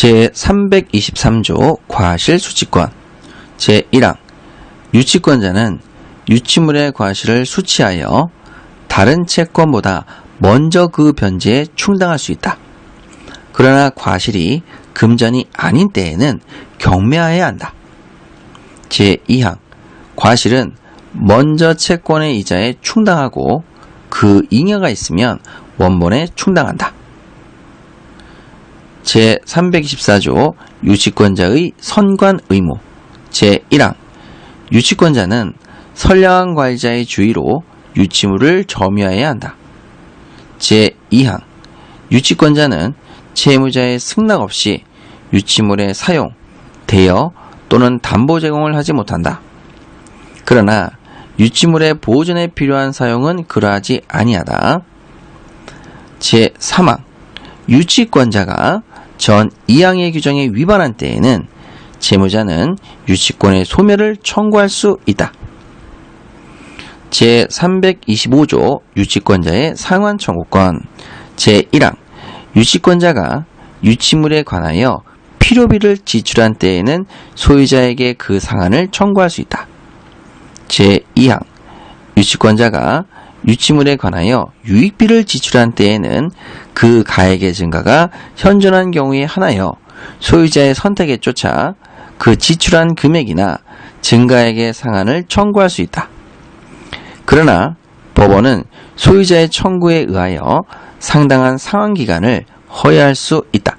제323조 과실 수치권 제1항 유치권자는 유치물의 과실을 수치하여 다른 채권보다 먼저 그 변제에 충당할 수 있다. 그러나 과실이 금전이 아닌 때에는 경매하여야 한다. 제2항 과실은 먼저 채권의 이자에 충당하고 그 잉여가 있으면 원본에 충당한다. 제324조 유치권자의 선관 의무 제1항 유치권자는 선량한 과일자의 주의로 유치물을 점유해야 한다. 제2항 유치권자는 채무자의 승낙 없이 유치물의 사용, 대여 또는 담보 제공을 하지 못한다. 그러나 유치물의 보존에 필요한 사용은 그러하지 아니하다. 제3항 유치권자가 전 2항의 규정에 위반한 때에는 채무자는 유치권의 소멸을 청구할 수 있다. 제325조 유치권자의 상환 청구권 제1항 유치권자가 유치물에 관하여 필요비를 지출한 때에는 소유자에게 그 상한을 청구할 수 있다. 제2항 유치권자가 유치물에 관하여 유익비를 지출한 때에는 그 가액의 증가가 현존한 경우에 하나여 소유자의 선택에 쫓아 그 지출한 금액이나 증가액의 상한을 청구할 수 있다. 그러나 법원은 소유자의 청구에 의하여 상당한 상환 기간을 허용할 수 있다.